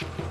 you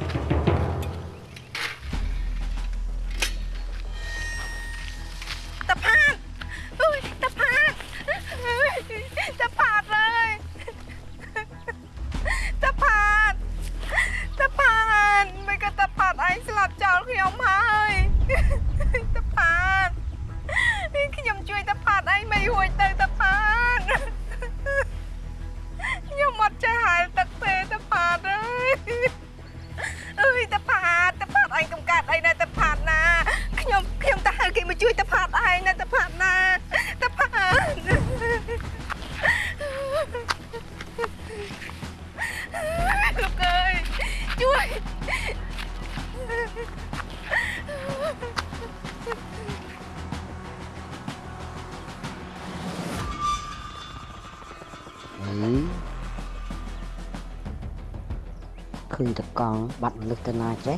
còn bắt lực tên เจ้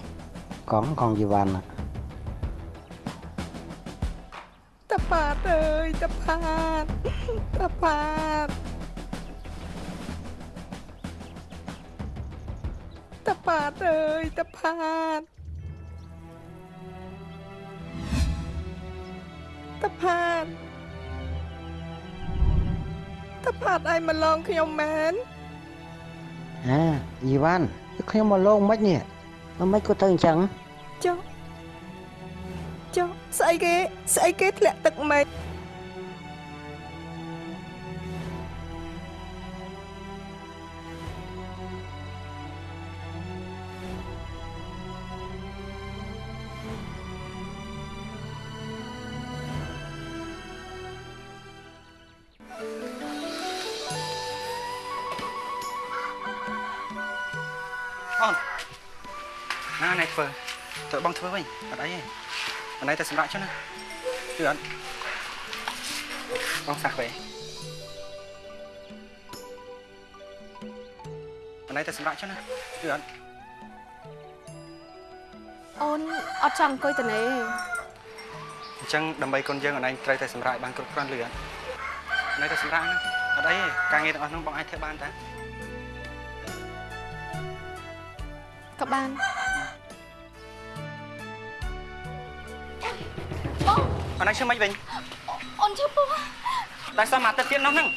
ของของยีวัน bàn ตาปาดเอ้ยตาปาดตาปาดตาปาดเอ้ยตาปาดตาปาดตาปาดไอ้มาลองขยมแมนอ่าอีวัน ខ្ញុំមកលងមិននេះមិនមិនក៏ទៅអញ្ចឹងចុះចុះស្អីគេស្អីគេធ្លាក់ទឹកម៉េច ធ្វើវិញអត់អីទេអណៃទៅសម្រាប់ចុះណាគឺអត់បងសាក់វិញអណៃទៅសម្រាប់ចុះណាគឺអត់អូនអត់ចង់អង្គុយតនេអញ្ចឹងដើម្បីកូនយើងអណៃត្រូវតែសម្រាប់ឲ្យបានគ្រប់គ្រាន់លឿនអណៃទៅសម្រាប់ណាអត់អីទេការងារទាំងអស់ហ្នឹងបងអាចធ្វើបានតាក៏បាន អណៃឈឺមិនវិញអូនឈឺពោះតែសមអាទិត្យទៀតនោះហ្នឹង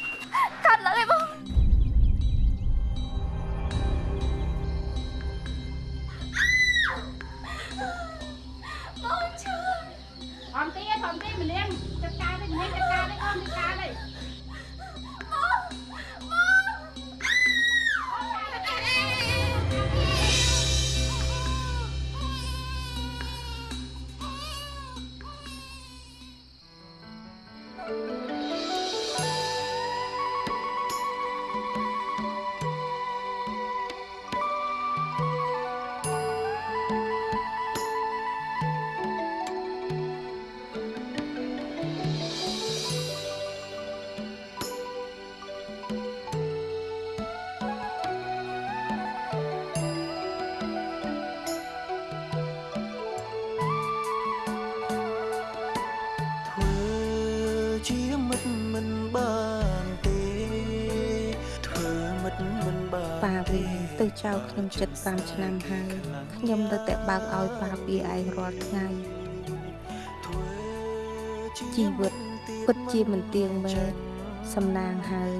ខ្ញុំចិត្ត5ឆ្នាំហើយខ្ញុំនៅតែបើកឲ្យប៉ាពីឯងរាល់ថ្ងៃធ្វើជាជីវិតពិតជាមិនទៀងមែនសំណាងហើយ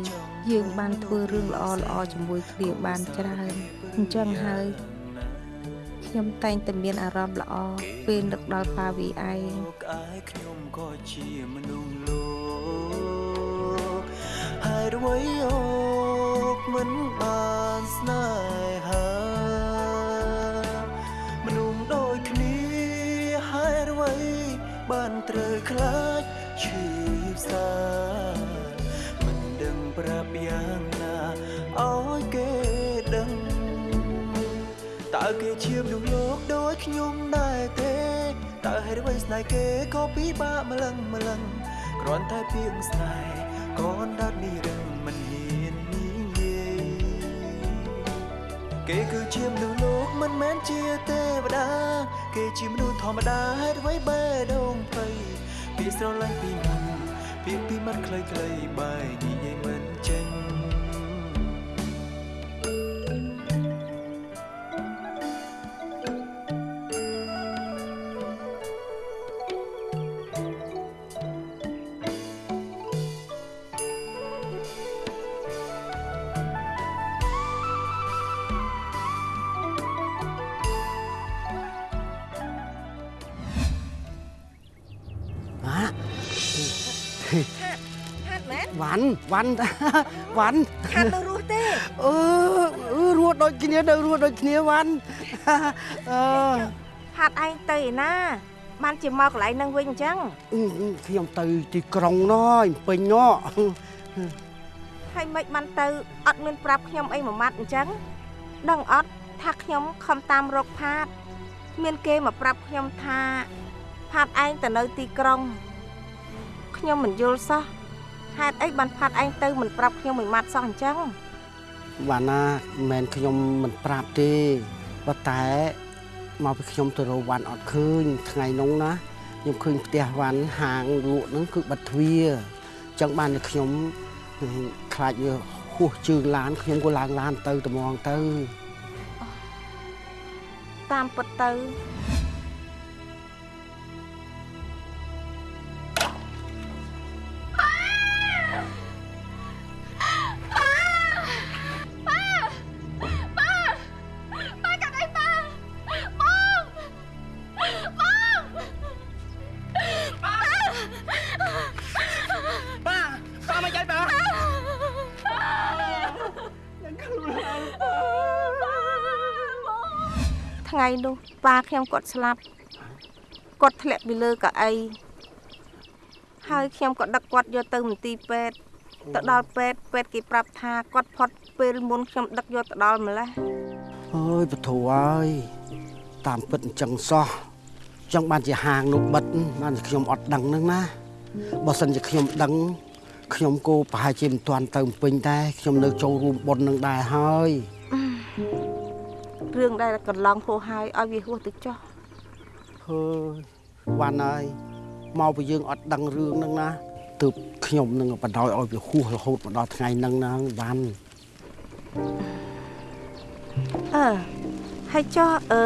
យើងបានធ្វើរឿងល្អល្អៗជាមួយគ្នាបានច្រើនអញ្ចឹងហើយខ្ញុំតែងតែមានអារម្មណ៍ល្អពេលនឹកដល់ប៉ាវីឯងក្អាយខ្ញុំក៏ជាមនុស្សលោកហើយអ្វីអូក មិនបានស្នេហាមនុស្សដូចគ្នាហើយអ្វីបានត្រូវខ្លាចឈឺផ្សាមិនដឹងប្រាប់យ៉ាងណាឲ្យគេដឹងតើគេជាមនុស្សលោកដូចខ្ញុំដែរទេតើហេតុអ្វីស្នេហ៍គេក៏ពិបាកម្លឹងម្លឹងគ្រាន់តែពីងស្នេហ៍ក៏ដាច់នេះរឹង គេគឺជាមនុស្សលោកមិនមែនជាទេវតា គេជាមនុស្សធម្មតាហេតុអ្វីបេះដូងភ័យពីស្រឡាញ់ពីមុនពីពីមាត់ខ្លីៗបែកនិយាយមិនចេញ វ៉ាន់វ៉ាន់វ៉ាន់ខាត់នៅរស់ទេអឺអឺរស់ដូចគ្នានៅរស់ដូចគ្នាវ៉ាន់អឺផាត់ឯងទៅឯណាបានជាមកកន្លែងនឹងវិញអញ្ចឹងអឺខ្ញុំទៅទីក្រុងណយពេញណោះហើយមិនបានទៅអត់មានប្រាប់ខ្ញុំអីមួយម៉ាត់អញ្ចឹងដឹងអត់ថាខ្ញុំខំតាមរកផាត មានគេមកប្រាប់ខ្ញុំថា ផាតឯងទៅនៅទីក្រុង ខ្ញុំមិនយល់សោះ ហេតុអីបានផាតឯងទៅមិនប្រាប់ខ្ញុំមួយម៉ាត់សោះអញ្ចឹងវ៉ាន់ណាមិនមែនខ្ញុំមិនប្រាប់ទេប៉ុន្តែមកពីខ្ញុំទៅរកវ៉ាន់អត់ឃើញថ្ងៃនោះណាខ្ញុំឃើញផ្ទះវ៉ាន់ហាងលក់ហ្នឹងគឺបិទទ្វារអញ្ចឹងបានតែខ្ញុំខ្លាចវាហួសជើងឡានខ្ញុំក៏ឡើងឡានទៅត្មងទៅតាមពិតទៅ ថ្ងៃនោះប៉ាខ្ញុំគាត់ស្លាប់គាត់ធ្លាក់ពីលើកៅអីហើយខ្ញុំក៏ដឹកគាត់យកទៅមន្ទីរពេទ្យទៅដល់ពេទ្យពេទ្យគេប្រាប់ថាគាត់ផុតពេលមុនខ្ញុំដឹកយកទៅដល់ម្លេះអើយពធអើយតាមពិតអញ្ចឹងសោះអញ្ចឹងបានជាហាងនោះបិទបានជាខ្ញុំអត់ដឹងហ្នឹងណាបើសិនជាខ្ញុំដឹងខ្ញុំក៏ប្រហែលជាមិនទាន់ទៅពេញដែរខ្ញុំនៅចូលរួមបុណ្យនឹងដែរហើយ រឿងដែលកន្លងហួសហើយឲ្យវាហួសទៅចុះហើយវ៉ាន់ហើយមកពីយើងអត់ដឹងរឿងហ្នឹងណាទើបខ្ញុំនឹងបដ ாய் ឲ្យវាហួសរហូតមកដល់ថ្ងៃហ្នឹងណាវ៉ាន់អឺហើយចុះអឺ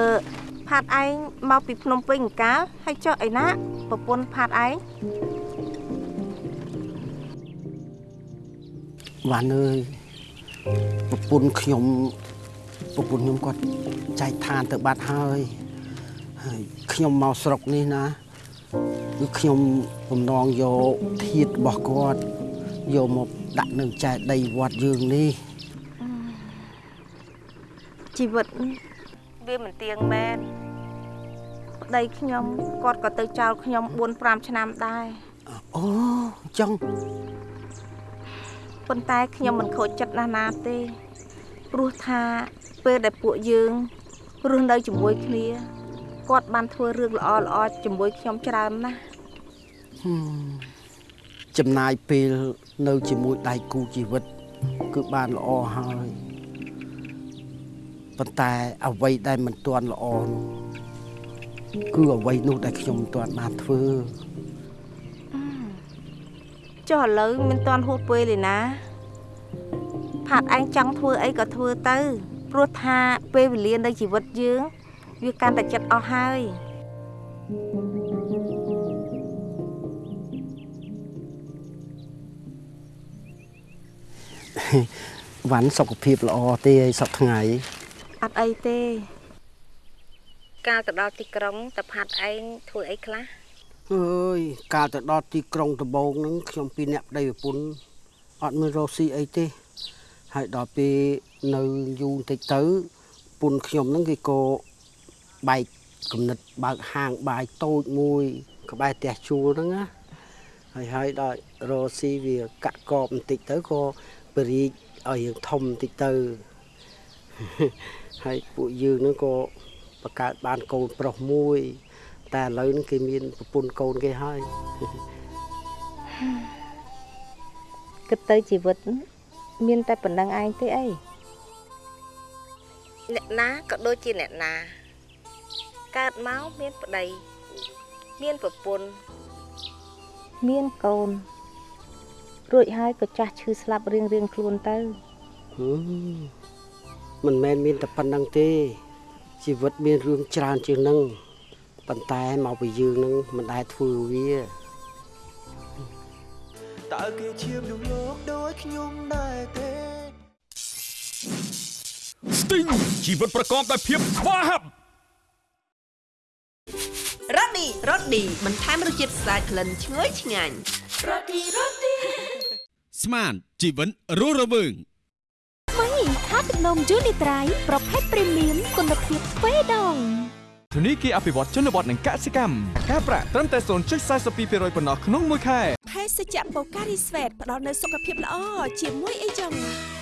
ផាតឯងមកពីភ្នំពេញអង្កាលហើយចុះឯណាប្រពន្ធផាតឯងវ៉ាន់អើយប្រពន្ធខ្ញុំ ប្រពន្ធខ្ញុំគាត់ចែកឋានទៅបាត់ហើយហើយខ្ញុំមកស្រុកនេះណាគឺខ្ញុំបំណងយកធាតរបស់គាត់យកមកដាក់នៅចែកដីវត្តយើងនេះជីវិតវាមិនទៀងមែនប្តីខ្ញុំគាត់ក៏ទៅចោលខ្ញុំ4 5ឆ្នាំដែរអូអញ្ចឹងប៉ុន្តែខ្ញុំមិនខូចចិត្តណាស់ណាទេ ព្រោះថាពេលដែលពួកយើងរស់នៅជាមួយគ្នាគាត់បានធ្វើរឿងល្អល្អៗជាមួយខ្ញុំច្រើនណាស់ហឹមចំណាយពេលនៅជាមួយដៃគូជីវិត គឺបានល្អហើយប៉ុន្តែអ្វីដែលមិនទាន់ល្អនោះគឺអ្វីនោះដែលខ្ញុំមិនទាន់បានធ្វើចុះឥឡូវមិនតាន់ហួសពេលទេណា ផាត់ឯងចង់ធ្វើអីក៏ធ្វើទៅព្រោះថាពេលវេលានៃជីវិតយើង វាកាន់តែចិត្តអស់ហើយវ៉ាន់សុខភាពល្អទេឲ្យសប្ថ្ងៃអត់អីទេ កាលទៅដល់ទីក្រុងតផាត់ឯងធ្វើអីខ្លះអើយកាលទៅដល់ទីក្រុងដំបងហ្នឹងខ្ញុំពីរអ្នកប្តីប្រពន្ធអត់មានរកស៊ីអីទេ ហើយដល់ពេលនៅយូរបន្តិចទៅប្រពន្ធខ្ញុំហ្នឹងគេក៏បែកគំនិតបើកហាងបាយតូចមួយក្បែរផ្ទះជួលហ្នឹងណាហើយហើយដល់រកស៊ីវាកាក់កបបន្តិចទៅក៏បរិយឲ្យយើងធំបន្តិចទៅហើយពួកយើងហ្នឹងក៏បង្កើតបានកូនប្រុសមួយ តែឥឡូវហ្នឹងគេមានប្រពន្ធកូនគេហើយគិតទៅជីវិត មានតែប៉ុណ្្នឹងឯងទេអីអ្នកណាក៏ដូចជាអ្នកណាកើតមកមានប្តីមានប្រពន្ធមានកូនរួចហើយក៏ចាស់ឈឺស្លាប់រៀងរៀងៗខ្លួនទៅហឹមមិនមែនមានតែប៉ុណ្្នឹងទេ ជីវិតមានរឿងច្រើនជាងហ្នឹងប៉ុន្តែមកពីយើងហ្នឹងមិនដែលធ្វើវា តើគេឈាមក្នុងលោកដូចខ្ញុំដែរទេស្ទីងជីវិតប្រកបដោយភាពស្វាហាប់រ៉ូឌីរ៉ូឌីបន្ថែមរសជាតិស្អាតក្លិនឈ្ងុយឆ្ងាញ់ស្មានជីវិតរស់រវើងថ្មីខាទឹកនំយូនីត្រៃប្រភេទព្រីមៀមគុណភាពទ្វេដងធនីគារអភិវឌ្ឍជនបទនិងកសិកម្មការប្រាក់ត្រឹមតែ0.42%ប៉ុណ្ណោះក្នុងមួយខែភេ សជ្ជៈបូការីស្វេតផ្ដល់នូវសុខភាពល្អជាមួយអីចឹង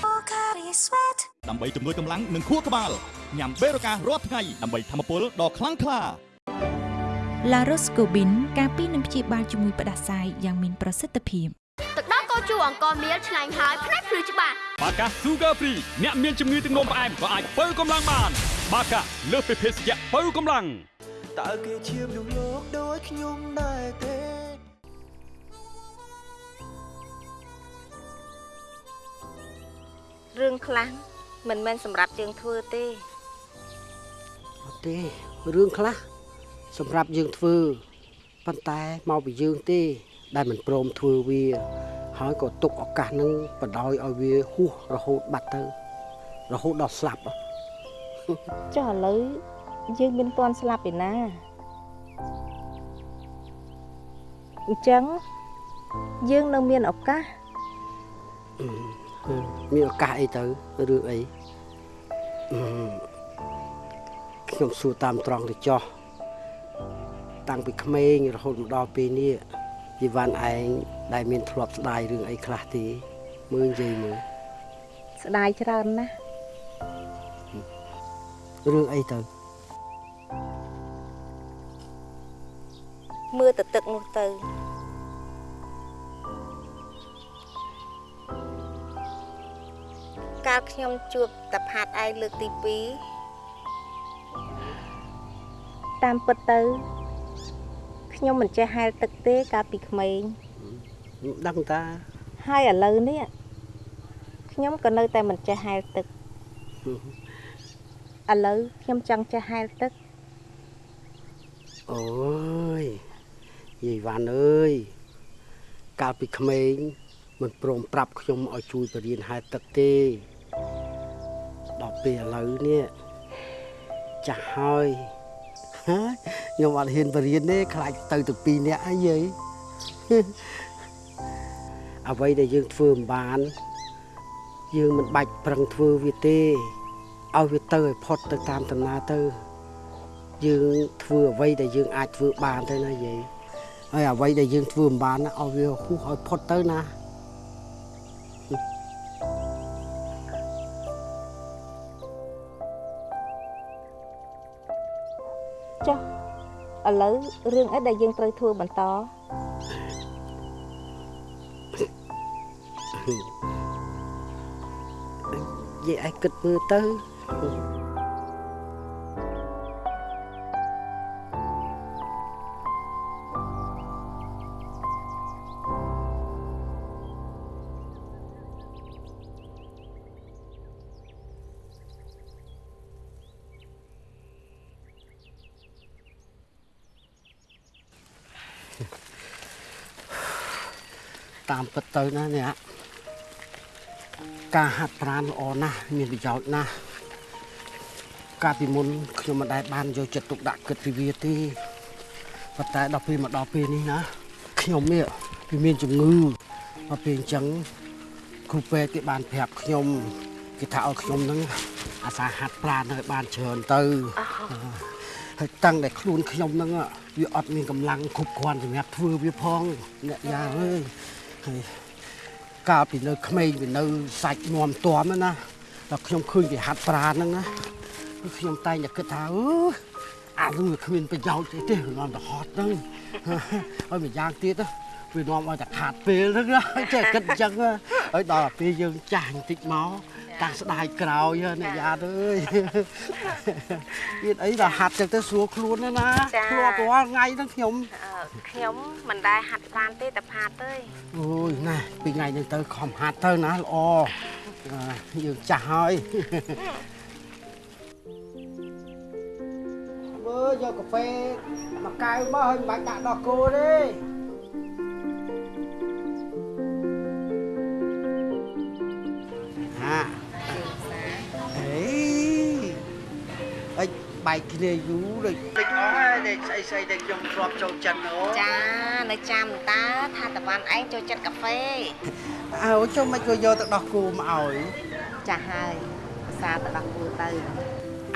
បូការីស្វេតដើម្បីជំនួយកម្លាំងនិងខួរក្បាលញ៉ាំបេរូការាល់ថ្ងៃដើម្បីធម្មពលដ៏ខ្លាំងក្លាឡារ៉ូស្កូប៊ីនការពីនឹងព្យាបាលជំងឺផ្ដាសាយយ៉ាងមានប្រសិទ្ធភាពទឹកដោះគោជូរអង្គមៀលឆ្ងាញ់ហើយផ្នែកភ្លឺច្បាស់បាកា Sugar Free អ្នកមានជំងឺទឹកនោមផ្អែមក៏អាចបើកម្លាំងបាន បាកាលើសពីភេសជ្ជៈបើកម្លាំងតើគេជាមនុស្សលោកដូចខ្ញុំដែរទេ រឿងខ្លះមិនមែនសម្រាប់យើងធ្វើទេអត់ទេរឿងខ្លះសម្រាប់យើងធ្វើប៉ុន្តែមកពីយើងទេ ដែលមិនព្រមធ្វើវា ហើយក៏ទុកឱកាសនឹងបដ ாய் ឲ្យវាហួសរហូតបាត់ទៅ រហូតដល់ស្លាប់ហ៎ចុះឥឡូវយើងមានទាន់ស្លាប់ឯណាអញ្ចឹងយើងនៅមានឱកាស មានឱកាសអីទៅរឿងអីអឺខ្ញុំសួរតាមត្រង់ទៅចោះតាំងពីក្មេងរហូតមកដល់ពេលនេះជីវ៉ាន់ឯងដែលមានធ្លាប់ស្ដាយរឿងអីខ្លះទេមើលនិយាយមើលស្ដាយច្រើនណាស់រឿងអីទៅមើលទៅទឹកនោះទៅ កាលខ្ញុំជួបតាផាតឯងលើកទី2តាមពិតទៅខ្ញុំមិនចេះហែលទឹកទេកាលពីក្មេងមិនដឹងតាហើយឥឡូវនេះខ្ញុំក៏នៅតែមិនចេះហែលទឹកឥឡូវខ្ញុំចង់ចេះហែលទឹកអូយយាយវ៉ាន់អើយកាលពីក្មេងមិនព្រមប្រាប់ខ្ញុំឲ្យជួយបរៀនហែលទឹកទេដល់ ពេលឥឡូវនេះចាស់ហើយហើយខ្ញុំអត់ហ៊ានបរៀនទេខ្លាចទៅទៅពីរនាក់អីយាយអ្វីដែលយើងធ្វើមិនបាន យើងមិនបាច់ប្រឹងធ្វើវាទេឲ្យវាទៅឲ្យផុតទៅតាមដំណើរទៅយើងធ្វើអ្វីដែលយើងអាចធ្វើបានទៅណាយាយហើយអ្វីដែលយើងធ្វើមិនបានណាឲ្យវាហួសឲ្យផុតទៅណា ឥឡូវរឿងអីដែលយើងត្រូវធ្វើបន្តយាយឯងគិតមើលទៅ ពិតទៅណាអ្នកការហាត់ប្រាណល្អណាស់មានប្រយោជន៍ណាស់កាលពីមុនខ្ញុំមិនដែលបានយកចិត្តទុកដាក់គិតពីវាទេប៉ុន្តែដល់ពេលមកដល់ពេលនេះណាខ្ញុំនេះវាមានជំងឺដល់ពេលអញ្ចឹងគ្រូពេទ្យគេបានប្រាប់ខ្ញុំគេថាឲ្យខ្ញុំហ្នឹងអាសាហាត់ប្រាណឲ្យបានច្រើនទៅហើយតាំងតែខ្លួនខ្ញុំហ្នឹងវាអត់មានកម្លាំងគ្រប់គ្រាន់សម្រាប់ធ្វើវាផងអ្នកយ៉ាអើយ ហើយកាលពីនៅក្មេងវានៅសាច់នំទាំហ្នឹងណាដល់ខ្ញុំឃើញវាហាត់ប្រាណហ្នឹងណាគឺខ្ញុំតែងតែគិតថាអឺអានោះវាគ្មានប្រយោជន៍ទេទេនាំទៅហត់ហ្នឹងហើយម្យ៉ាងទៀតណា វានាំឲ្យតែខាតពេលហ្នឹងណាចេះគិតអញ្ចឹងណាហើយដល់តែពេលយើងចាស់បន្តិចមកតាំងស្ដាយក្រោយហ៎អ្នកយ៉ាតអើយទៀតអីដល់ហាត់ចឹងទៅស្រួលខ្លួនណាណាធ្លាប់រាល់ថ្ងៃហ្នឹងខ្ញុំខ្ញុំមិនដែលហាត់ប្រាណទេតាផាតទេអូយណាពីថ្ងៃនេះទៅខំហាត់ទៅណាល្អអ่าយើងចាស់ហើយមើលយកកាហ្វេមួយកែវមកហើយមិនបាច់ដាក់ដល់គោទេ ហាអេអិចបែកគ្នាយូរដូចដូចអស់ហើយដែលស្អីស្អីដែលខ្ញុំធ្លាប់ចូលចិត្តអូចានៅចាំតើថាតវ៉ាន់ឯងចូលចិត្តកាហ្វេអអើចុះមិនក៏យកទៅដោះគោមកឲ្យចាស់ហើយភាសាទៅដល់គូទៅ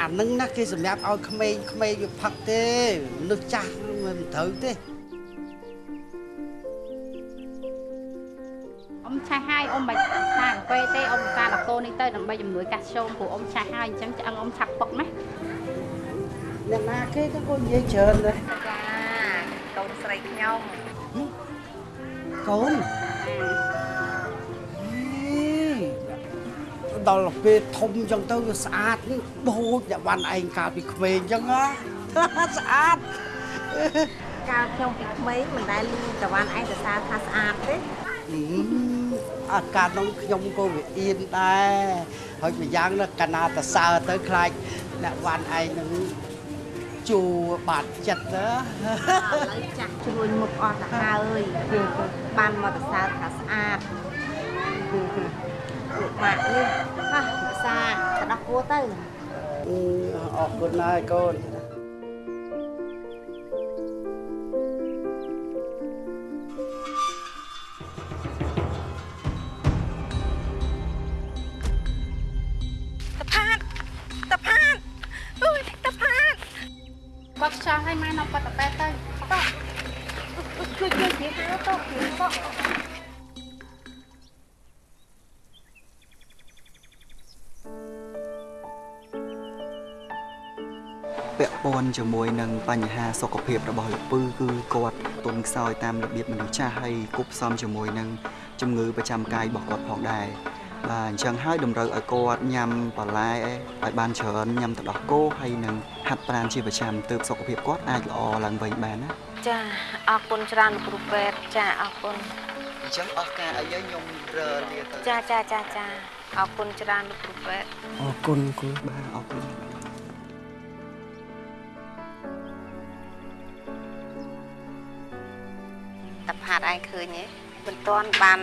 អានឹងណាគេសម្រាប់ឲ្យក្មេងក្មេងវាផឹកទេមនុស្សចាស់មិនត្រូវទេ ឆេះហើយអ៊ំមិនថាកាហ្វេទេអ៊ំការដល់កូននេះទៅដើម្បីជំនួយកាស្យូមព្រោះអ៊ំឆេះហើយអញ្ចឹងឆ្អឹងអ៊ំឆាប់ពុកណាអ្នកណាគេទៅក៏និយាយច្រើនដែរចាកូនស្រីខ្ញុំកូនដល់ពេលធំអញ្ចឹងទៅវាស្អាតដូចអ្នកវ៉ាន់ឯងកាលពីក្មេងអញ្ចឹងណាស្អាតកាលខ្ញុំពីក្មេងមិនដែលលឺតវ៉ាន់ឯងសរសើរថាស្អាតទេ អឺអាការនោះខ្ញុំក៏វាអៀនដែរហើយម្យ៉ាងណាកាលណាតសើទៅខ្លាចអ្នកវ៉ាន់ឯងនឹងជួបាត់ចិត្តណាឥឡូវចាស់ជ្រួញមុខអស់ទៅហើយបានមកសរសើរថាស្អាតលោកម៉ាក់នេះហ่ะភាសាទៅដល់គួទៅអឺអរគុណណាស់កូន គាត់ខ្យល់ឲ្យម៉ែនៅបាត់តប៉ែទៅតោះជួយជួយពីហៅទៅពីបកពាក់ព័ន្ធជាមួយនឹងបញ្ហាសុខភាពរបស់លោកពឺគឺគាត់ទុនខ្សោយតាមរបៀបមនុស្សចាស់ហើយគប់ផ្សំជាមួយនឹងជំងឺប្រចាំកាយរបស់គាត់ផងដែរ បាទអញ្ចឹងហើយតម្រូវឲ្យគាត់ញ៉ាំបន្លែឲ្យបានច្រើនញ៉ាំទឹកដោះគោហើយនឹងហាត់ប្រាណជាប្រចាំទើបសុខភាពគាត់អាចល្អឡើងវិញបានណាចាអរគុណច្រើនលោកគ្រូពេទ្យចាអរគុណអញ្ចឹងអស់ការអីខ្ញុំរើលាទៅចាចាចាចាអរគុណច្រើនលោកគ្រូពេទ្យអរគុណគូបាទអរគុណតែផាតឯងឃើញទេមិនទាន់បាន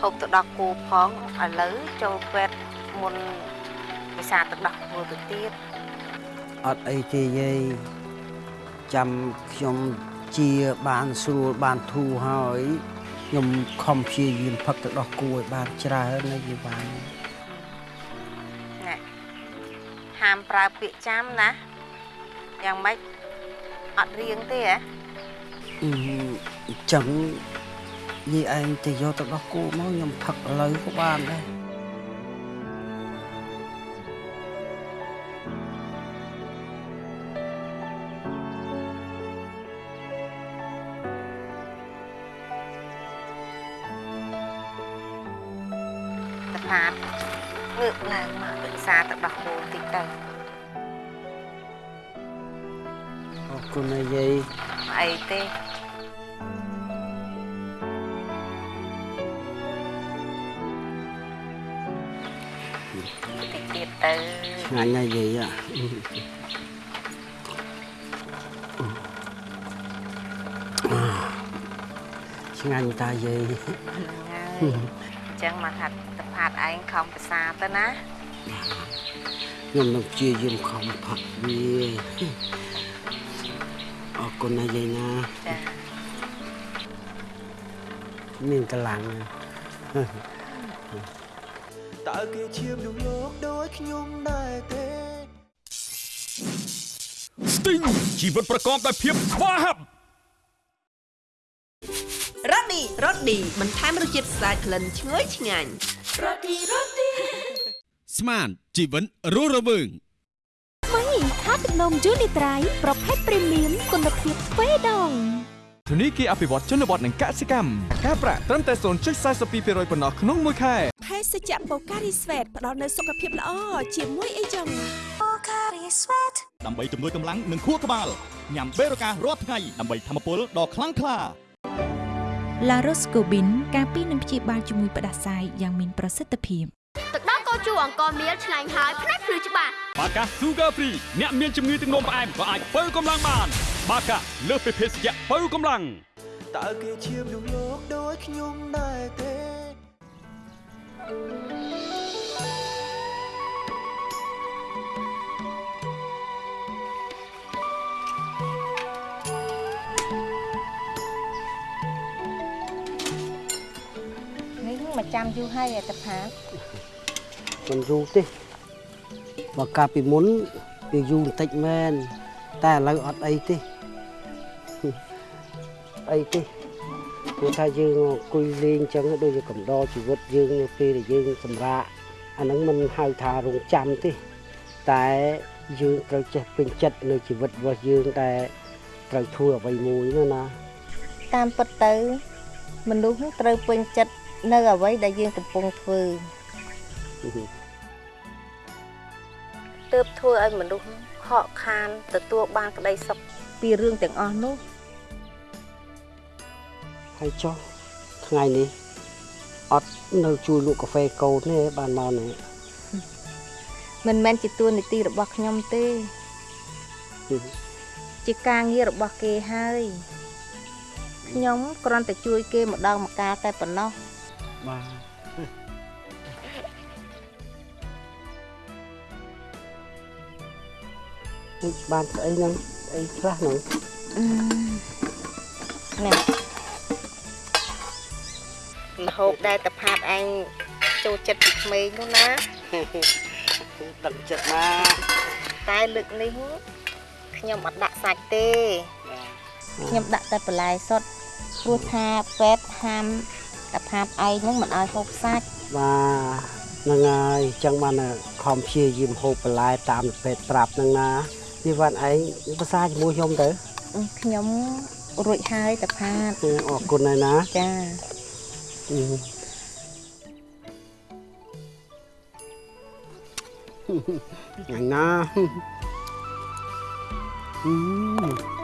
ហូបទៅដល់គូផងឥឡូវចូលពេទ្យមុនវិសាទឹកដោះគោទៅទៀតអត់អីទេយាយចាំខ្ញុំជាបានស្រួលបានធូរហើយខ្ញុំខំព្យាយាមផឹកទៅដោះគួរឲ្យបានច្រើនណាយាយបានណែហាមប្រើពាក្យចាំណាយ៉ាងម៉េចអត់រៀងទេហ៎អឺអញ្ចឹង យាយឯងទៅយកទៅដោះគោមកខ្ញុំផឹកឥឡូវក៏បានដែរ ឆ្ងាញ់តាយាយហ្នឹងហើយអញ្ចឹងមកថាតផាតឯងខំភាសាទៅណាខ្ញុំនឹងព្យាយាមខំផឹកវាអរគុណណាស់យាយណាចាមានកម្លាំងណាស់តើគេឈាមក្នុងលោកដូចខ្ញុំដែរទេស្ទីងជីវិតប្រកបដោយភាពស្វាហាប់ រ៉ូឌីបន្ថែមរសជាតិស្អាតក្លិនឈ្ងុយឆ្ងាញ់រ៉ូឌីរ៉ូឌីស្មានជីវិតរស់រវើងថ្មីថាទឹកនំយូនីត្រៃប្រភេទព្រីមៀមគុណភាពទ្វេដងធនីគារអភិវឌ្ឍជនបទនិងកសិកម្មការប្រាក់ត្រឹមតែ0.42%ប៉ុណ្ណោះក្នុងមួយខែភេសជ្ជៈបូការីស្វេតផ្ដល់នូវសុខភាពល្អជាមួយអីចឹងដើម្បីជំនួយកម្លាំងនិងខួរក្បាលញ៉ាំបេរូការរាល់ថ្ងៃដើម្បីធម្មពលដ៏ខ្លាំងក្លា ឡារ៉ូស្កូប៊ីនការពីនឹងព្យាបាលជំងឺផ្ដាសាយយ៉ាងមានប្រសិទ្ធភាពទឹកដោះគោជូរអង្គមៀលឆ្ងាញ់ហើយផ្នែកភ្លឺច្បាស់បាកា Sugar Free អ្នកមានជំងឺទឹកនោមផ្អែមក៏អាចបើកម្លាំងបាន បាកាលើសពីភេសជ្ជៈបើកម្លាំងតើគេឈាមក្នុងលោកដូចខ្ញុំដែរទេនេះម ចាំយូរហើយឯតផាតមិនយូរទេបើកាលពីមុនវាយូរបន្តិចមែនតែឥឡូវអត់អីទេអីទេព្រោះថាយើងអង្គុយលេងចឹងដូចជាកំដរជីវិតយើងនៅពេលដែលយើងសម្រាកអាហ្នឹងមិនហៅថារងចាំទេតែយើងត្រូវចេះពេញចិត្តនៅជីវិតរបស់យើងតែត្រូវធ្វើអ្វីមួយណាណាតាមពិតទៅមនុស្សត្រូវពេញចិត្ត នៅអ្វីដែលយើងកំពុងធ្វើទើបធ្វើឲ្យមនុស្សខកខានទទួលបានក្តីសុខពីរឿងទាំងអស់នោះហើយចុះថ្ងៃនេះអត់នៅជួយលក់កាហ្វេកូនទេបានមកនេះមិនមែនជាទួនាទីរបស់ខ្ញុំទេ ជាការងាររបស់គេហើយខ្ញុំគ្រាន់តែជួយគេម្ដងម្កាលតែប៉ុណ្ណោះ បាទនេះបានស្អីហ្នឹងស្អីខ្លះហ្នឹងនេះមហូបដែលតផាតឯងចូលចិត្តពីក្មេងនោះណាដឹងចិត្តណាតែលើកនេះខ្ញុំអត់ដាក់សាច់ទេខ្ញុំដាក់តែបន្លែសុទ្ធព្រោះថាពេទ្យហាម តផាតឯងហ្នឹងមិនឲ្យហូបសាច់បាទហ្នឹងហើយអញ្ចឹងបានខំព្យាយាមហូបបន្លែតាមពេទ្យប្រាប់ហ្នឹងណានេះវ៉ាន់ឯងភាសាជាមួយខ្ញុំទៅខ្ញុំរួចហើយតផាតអរគុណហើយណាចាអឺញ៉ាំណាអឺ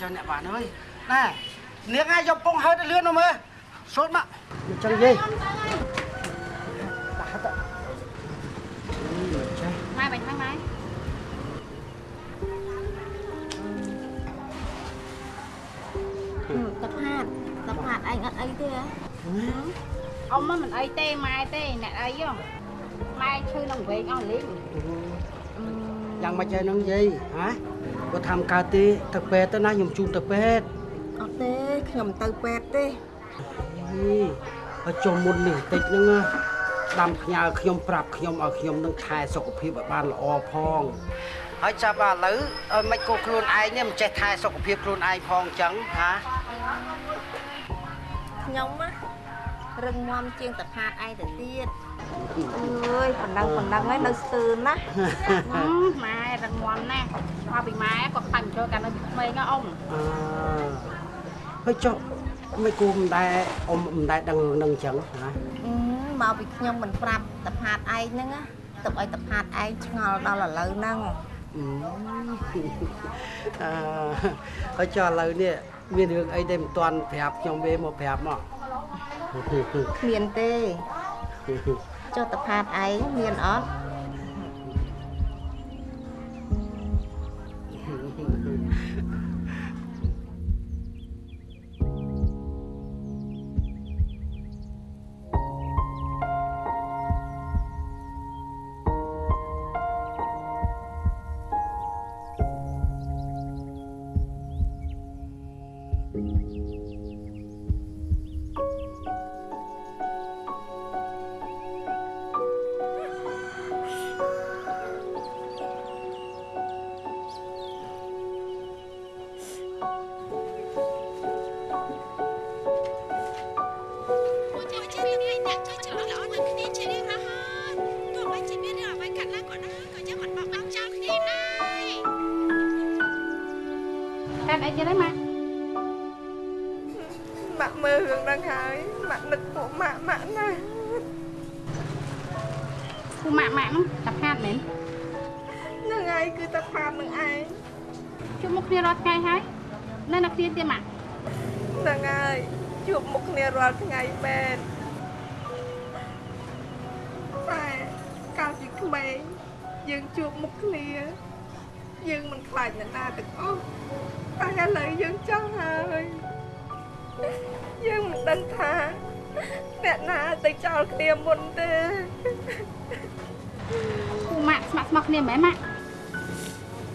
ចុះអ្នកបានអើយណែនាងឯងយកពងហើយទៅលឿនមកមើលសូនមកមកចឹងយាយដាក់ទៅចាម៉ែបាញ់ហ្នឹងម៉ែតផាតតផាតឯងអត់អីទេហ៎អ៊ំមិនអីទេម៉ែទេអ្នកអីហ៎ម៉ែឈឺនឹងវែងអស់លេងយ៉ាងម៉េចហើយនឹងយាយហ៎ គាត់ធ្វើកើតទេទៅពេទ្យទៅណាខ្ញុំជូនទៅពេទ្យអត់ទេខ្ញុំទៅពេទ្យទេអីហើយចុះមុននេះតិចហ្នឹងណាស្ដាំផ្ញើខ្ញុំប្រាប់ខ្ញុំឲ្យខ្ញុំនឹងថែសុខភាពឲ្យបានល្អផងហើយចាប់ឥឡូវឲ្យមិនគោខ្លួនឯងនេះមិនចេះថែសុខភាពខ្លួនឯងផងអញ្ចឹងហាខ្ញុំណារឹងមាំជាងតផាតឯងទៅទៀត អើយប៉ុណ្ណឹងប៉ុណ្ណឹងហើយនៅស្ទើរណាស់ហឹមម៉ែរឹងមាំណាស់មកពីម៉ែគាត់ខ្លាញ់ចូលកាលនៅពីក្មេងណាអ៊ំអឺហើយចុះមិនគួរមិនដែរអ៊ំមិនដែរដឹងរឿងហ្នឹងអញ្ចឹងណាអឺមកពីខ្ញុំមិនប្រាប់តផាតឯងហ្នឹងណាទុកឲ្យតផាតឯងឆ្ងល់ដល់ឥឡូវហ្នឹងអឺហើយចុះឥឡូវនេះមានរឿងអីដែលមិនទាន់ប្រាប់ខ្ញុំទេមកប្រាប់មកគ្មានទេ ចុះតផាតឯងមានអត់ ពូម៉ាក់ម៉ាក់ហ្នឹងតាផាតមែនហ្នឹងហើយគឺតែផាតនឹងឯងជួបមុខគ្នារាល់ថ្ងៃហើយនៅនៅគ្នាទៀតម៉ាក់ហ្នឹងហើយជួបមុខគ្នារាល់ថ្ងៃមែនតែកាលពីក្មេងយើងជួបមុខគ្នា យើងមិនខ្លាចអ្នកណាទាំងអស់តែឥឡូវយើងចង់ហើយយើងមិនដឹងថាអ្នកណាទៅចោលគ្នាមុនទេ ពូម៉ាក់ស្ម័គ្រស្មោះគ្នាមែនម៉ាក់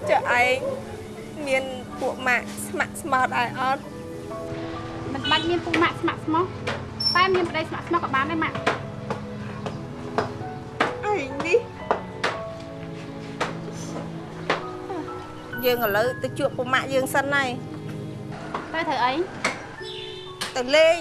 ចុះឯងមានពួកម៉ាក់ស្ម័គ្រស្មោតឯអត់មិនបាច់មានពូម៉ាក់ស្ម័គ្រស្មោះតែមានប្តីស្ម័គ្រស្មោះក៏បានដែរម៉ាក់ឯងនេះយើងឥឡូវទៅជួបពួកម៉ាក់យើងសិនហើយទៅធ្វើអីទៅលេង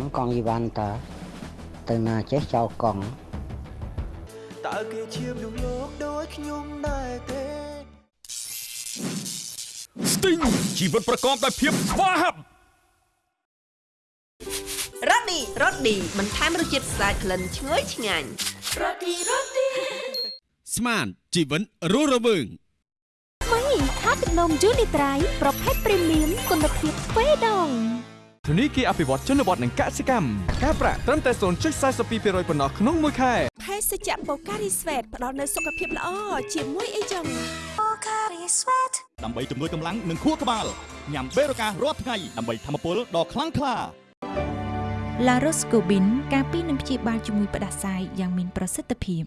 ង់កង់យីវ៉ាន់តើទៅណាចេះចោលកង់តើគេជាមនុស្សលោកដូចខ្ញុំដែរទេស្ទីងជីវិតប្រកបដោយភាពស្វាហាប់រ៉ូឌីរ៉ូឌីបន្ថែមរសជាតិស្អាតក្លិនឈ្ងុយឆ្ងាញ់រ៉ូឌីរ៉ូឌីស្មានជីវិតរស់រវើងថ្មីខាទឹកនំយូនីត្រៃប្រភេទព្រីមៀមគុណភាពទ្វេដង ធនីគារអភិវឌ្ឍជនបទនិងកសិកម្មការប្រាក់ត្រឹមតែ0.42%ប៉ុណ្ណោះក្នុងមួយខែភេសជ្ជៈបូការីស្វេតផ្ដល់នូវសុខភាពល្អជាមួយអីចឹងបូការីស្វេតដើម្បីជំនួយកម្លាំងនិងខួរក្បាលញ៉ាំបេរូការាល់ថ្ងៃដើម្បីធម្មពលដ៏ខ្លាំងក្លា La Roscobin ការពីនឹងព្យាបាលជំងឺផ្ដាសាយយ៉ាងមានប្រសិទ្ធភាព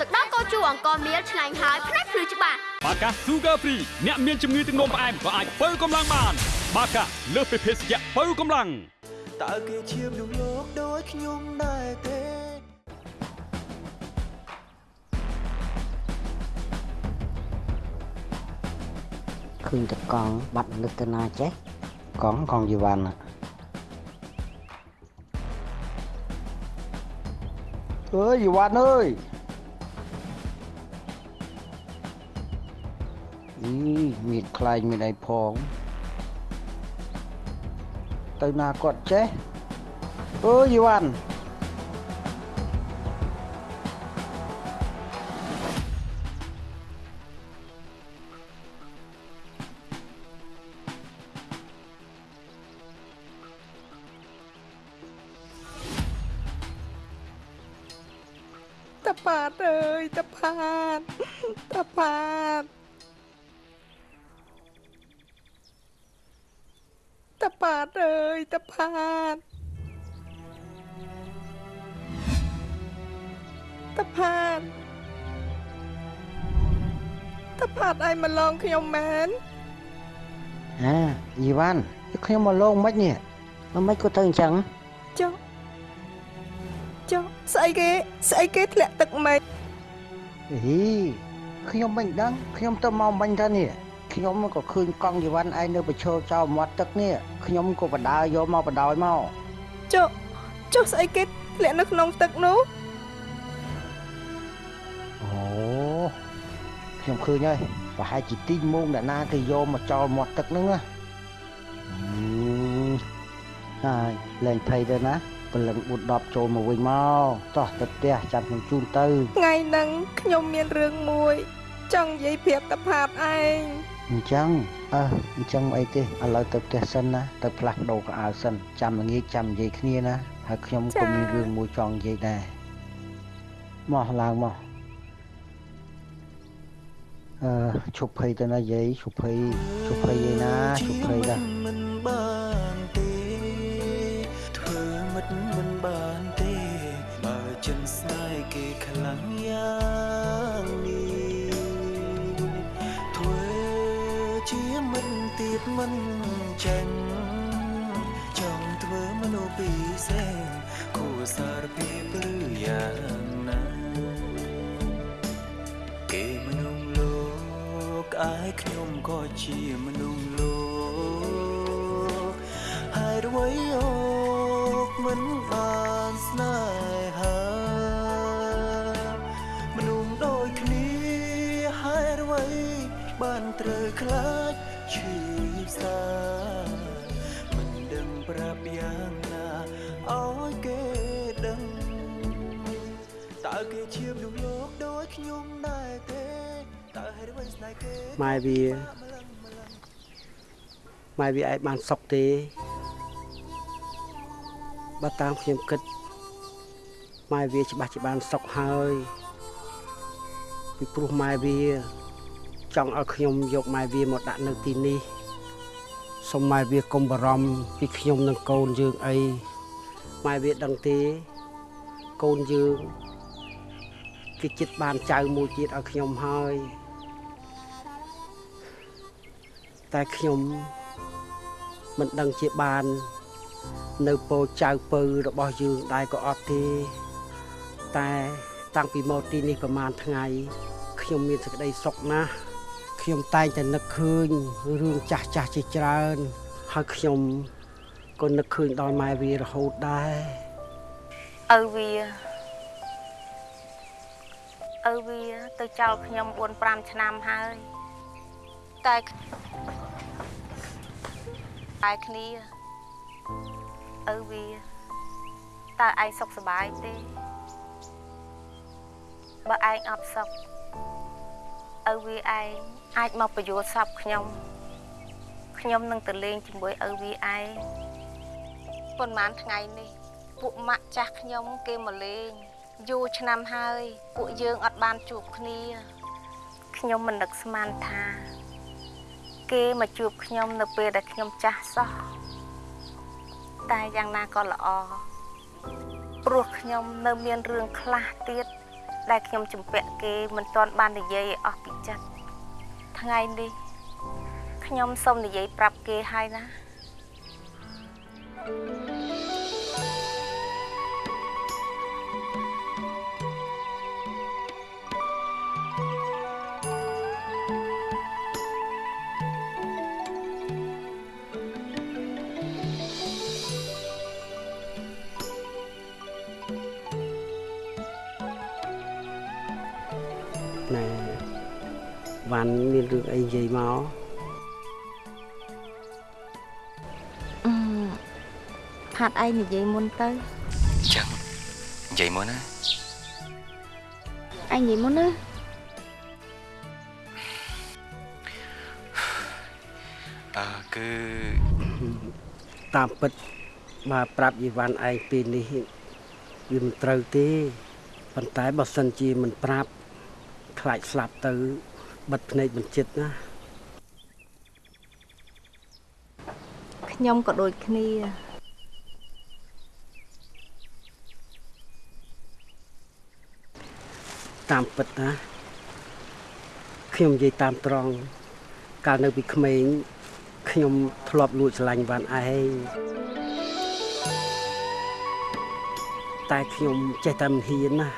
ទឹកដោះគោជូរអង្គមៀលឆ្ងាញ់ហើយផ្នែកភ្លឺច្បាស់បាកា Sugar Free អ្នកមានជំងឺទឹកនោមផ្អែមក៏អាចបើកម្លាំងបាន បាកាលើសពីភេសជ្ជៈបើកម្លាំងតើគេជាមនុស្សលោកដូចខ្ញុំដែរទេឃើញតែកង់បាត់នឹកទៅណាចេះកង់កង់យីវ៉ាន់អើយយីវ៉ាន់អើយអីមានខ្លាញ់មានអីផង ទៅណាគាត់ចេះអើយយីវ៉ាន់តាផាតអើយតាផាតតាផាត តាផាតអើយតាផាតតាផាតតាផាតឯងមកឡងខ្ញុំមែនអាយីវ៉ាន់ខ្ញុំមកលងមិននេះមិនមិនក៏ទៅអញ្ចឹងចុះចុះស្អីគេស្អីគេធ្លាក់ទឹកម៉េចអីខ្ញុំមិនដឹងខ្ញុំទៅមកមិញទៅនេះ ខ្ញុំក៏ឃើញកង់យីវ៉ាន់ឯងនៅប្រឈរចោលមាត់ទឹកនេះខ្ញុំក៏បដើយកមកបដោយមកចុះចុះស្អីគេធ្លាក់នៅក្នុងទឹកនោះអូហខ្ញុំឃើញហើយប្រហែលជាទីងងអ្នកណាគេយកមកចោលមាត់ទឹកហ្នឹងណាហើយលែងភ័យទៅណាព្រលឹង4 10ចូលមកវិញមកតោះទៅផ្ទះចាំខ្ញុំជូនទៅថ្ងៃហ្នឹងខ្ញុំមានរឿងមួយចង់និយាយប្រាប់តាផាតឯង អញ្ចឹងអើអញ្ចឹងអីទេឥឡូវទៅផ្ទះសិនណាទៅផ្លាស់ប្ដូរកៅអៅសិនចាំល្ងាចចាំនិយាយគ្នាណាហើយខ្ញុំក៏មានរឿងមួយចង់និយាយដែរមកឡើងមកអឺឈប់ភ័យទៅណាយាយឈប់ភ័យឈប់ភ័យយាយណាឈប់ភ័យដែរមិនបានទេធ្វើមិត្តមិនបានទេបើចិនស្នេហ៍គេខ្លាំងយ៉ាង មិនទៀតមិនចាញ់ចង់ធ្វើមនុស្សពីរសេងគួរសារភាពឬយ៉ាងណាគេមនុស្សលោកអាយខ្ញុំក៏ជាមនុស្សលោកហើយអ្វីអូកមិនបានស្នេហា គេជាមនុស្សលោកដូចខ្ញុំដែរទេតើហេតុអ្វីស្នេហ៍គេម៉ែវាម៉ែវាអាចបានសុខទេបើតាមខ្ញុំគិតម៉ែវាច្បាស់ជាបានសុខហើយពីព្រោះម៉ែវាចង់ឲ្យខ្ញុំយកម៉ែវាមកដាក់នៅទីនេះសូមម៉ែវាកុំបារម្ភពីខ្ញុំនិងកូនយើងអីម៉ែវាដឹងទេកូនយើង គេចិត្តបានចៅមួយទៀតឲ្យខ្ញុំហើយតែខ្ញុំមិនដឹងជាបាន នៅពោចៅពៅរបស់យើងដែរក៏អត់ទេតែតាំងពីមកទីនេះប្រហែលថ្ងៃខ្ញុំមានសេចក្តីសុខណាស់ខ្ញុំតែងតែនឹកឃើញរឿងចាស់ចាស់ជាច្រើនហើយខ្ញុំក៏នឹកឃើញដល់ម៉ែវារហូតដែរឪវា ឪវា ទៅចោលខ្ញុំ4 5ឆ្នាំហើយតែតែគ្នាឪវាតើឯងសុខសប្បាយទេបើឯងអត់សុខឪវាឯងអាចមកបញ្យល់សពខ្ញុំខ្ញុំនឹងទៅលេងជាមួយឪវាឯងប៉ុន្មានថ្ងៃនេះពួកម៉ាក់ចាស់ខ្ញុំគេមកលេង យូរឆ្នាំហើយពួកយើងអត់បានជួបគ្នាខ្ញុំមិននឹកស្មានថា គេមកជួបខ្ញុំនៅពេលដែលខ្ញុំចាស់សោះតែយ៉ាងណាក៏ល្អព្រោះខ្ញុំនៅមានរឿងខ្លះទៀតដែលខ្ញុំជំពាក់គេមិនទាន់បាននិយាយឲ្យអស់ពីចិត្តថ្ងៃនេះខ្ញុំសូមនិយាយប្រាប់គេហើយណាណែ វ៉ាន់មានរឿងអីនិយាយមកអឺផាត់ឯងនិយាយមុនទៅចឹងនិយាយមុនណាឯងនិយាយមុនណាអឺគឺតាមពិតបើប្រាប់យីវ៉ាន់ឯងពេលនេះវាមិនត្រូវទេប៉ុន្តែបើសិនជាមិនប្រាប់ខ្លាចស្លាប់ទៅ បិទភ្នែកមិនចិត្តណាខ្ញុំក៏ដូចគ្នាតាមពិតណាខ្ញុំនិយាយតាមត្រង់កាលនៅពីក្មេងខ្ញុំធ្លាប់លួចស្រឡាញ់វ៉ាន់ឯងតែខ្ញុំចេះតែមិនហ៊ានណា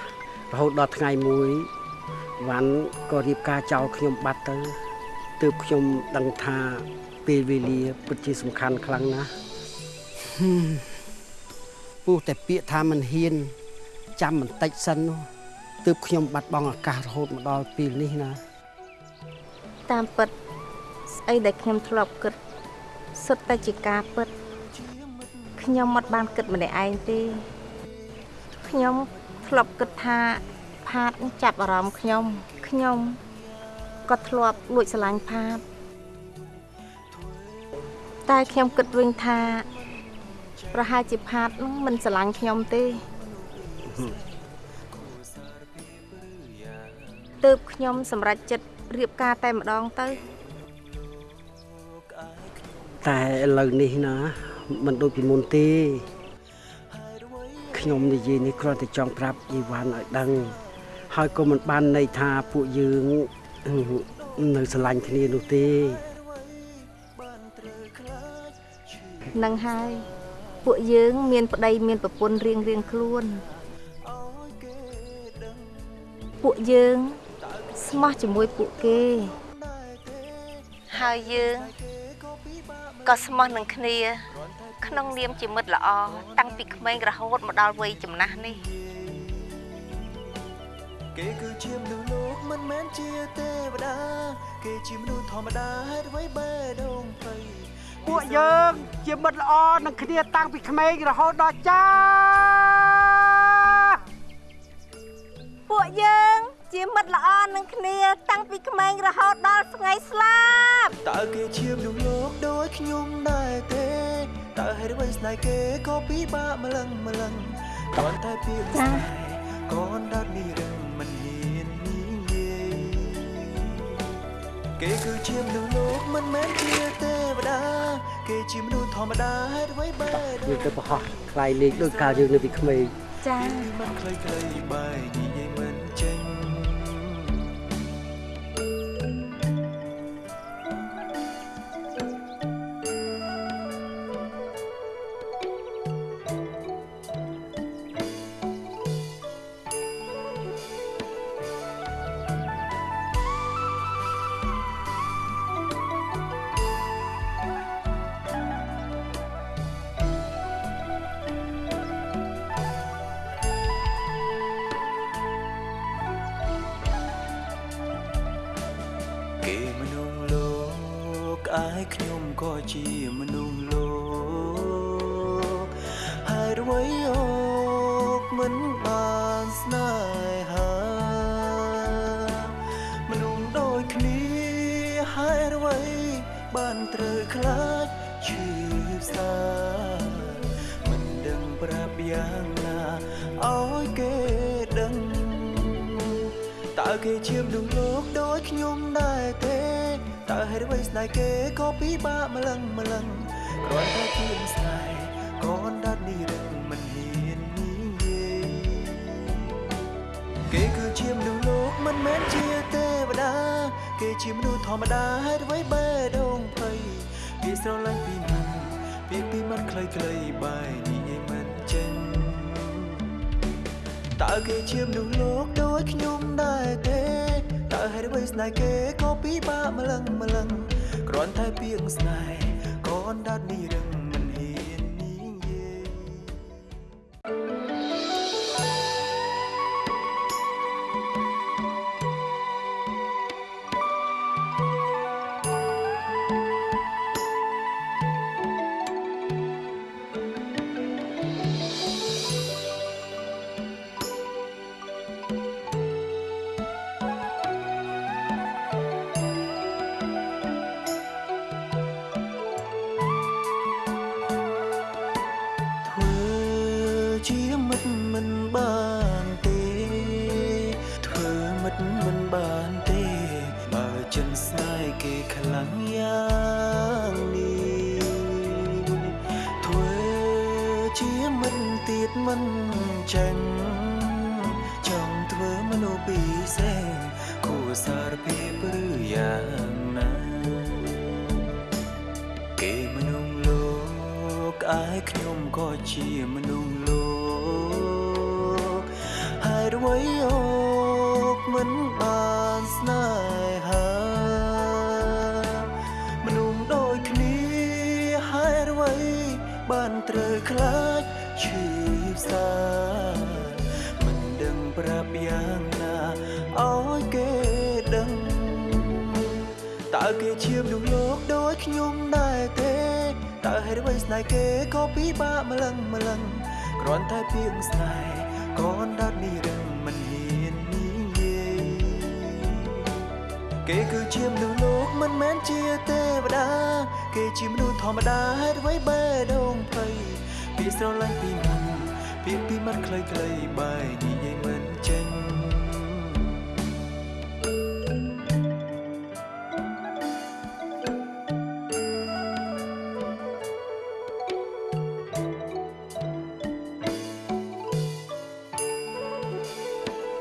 រហូតដល់ថ្ងៃមួយ វ៉ាន់ក៏រៀបការចោលខ្ញុំបាត់ទៅទើបខ្ញុំដឹងថាពេលវេលាពិតជាសំខាន់ខ្លាំងណាស់ហឹមពោះតែពាក្យថាមិនហ៊ាន ចាំបន្តិចសិននោះទើបខ្ញុំបាត់បង់ឱកាសរហូតមកដល់ពេលនេះណា តាមពិតស្អីដែលខ្ញុំធ្លាប់គិតសុទ្ធតែជាការពិតខ្ញុំមិនបានគិតម្នាក់ឯងទេខ្ញុំធ្លាប់គិតថា ផាតចាប់អារម្មណ៍ខ្ញុំខ្ញុំក៏ធ្លាប់លួចស្រឡាញ់ផាតតែខ្ញុំគិតវិញថាប្រហែលជាផាតនឹងមិនស្រឡាញ់ខ្ញុំទេទើបខ្ញុំសម្រេចចិត្តរៀបការតែម្ដងទៅតែឥឡូវនេះណាមិនដូចពីមុនទេខ្ញុំនិយាយនេះគ្រាន់តែចង់ប្រាប់យីវ៉ាន់ឲ្យដឹង ហើយក៏មិនបានន័យថាពួកយើងនៅស្រឡាញ់គ្នានោះទេនឹងហើយពួកយើងមានប្តីមានប្រពន្ធរៀងរៀងខ្លួន ពួកយើងស្មោះជាមួយពួកគេ ហើយយើងក៏ស្មោះនឹងគ្នា ក្នុងនាមជាមិត្តល្អតាំងពីក្មេងរហូតមកដល់វ័យចំណាស់នេះ គេគឺជាមនុស្សលោកមិនមែនជាទេវតា គេជាមនុស្សធម្មតាហេតុអ្វីបែដងភ័យពួកយើងជាមិត្តល្អនឹងគ្នាតាំងពីក្មេងរហូតដល់ចាស់ពួកយើងជាមិត្តល្អនឹងគ្នាតាំងពីក្មេងរហូតដល់ថ្ងៃស្លាប់តើគេជាមនុស្សលោកដូចខ្ញុំដែរទេតើហេតុអ្វីស្នេហ៍គេក៏ពិបាកម្លឹងម្លឹងគ្រាន់តែពីស្នេហ៍កូនដាត់នេះរឹង គេគឺជាមនុស្សលោកមិនមែនជាទេវតា គេជាមនុស្សធម្មតាហេតុអ្វីបែយើងទៅប្រហោះខ្លាយលេខដូចកាលយើងនៅពីក្មេងចាមិនខ្លីខ្លីបែនិយាយ ជាមនុស្សធម្មតាហេតុអ្វីបែដងភ័យពីស្រឡាញ់ពីណាពីពីមាត់ខ្លីខ្លីៗបែនិយាយមិនចេញតើគេជាមនុស្សលោកដូចខ្ញុំដែរទេតើហេតុអ្វីស្នេហ៍គេក៏ពិបាកម្លឹងម្លឹងគ្រាន់តែពីងស្នេហ៍ មនុស្សពីរសេងគួរសារភាពឬយ៉ាងណាគេមនុស្សលោកឯងខ្ញុំក៏ជាមនុស្សលោកហើយអ្វីអូ គេដឹងតើគេជាមនុស្សលោកដូចខ្ញុំដែរទេតើហេតុអ្វីស្នេហ៍គេក៏ពិបាកម្លឹងម្លឹងគ្រាន់តែពាក្យស្នេហ៍កូនដាត់នេះរឹងមិនហ៊ាននិយាយគេគឺជាមនុស្សលោកមិនមែនជាទេវតា គេជាមនុស្សធម្មតាហេតុអ្វីបែរដងភ័យពាក្យស្រឡាញ់ពីមុនពាក្យពីមាត់ខ្លីៗបែរនិយាយមិន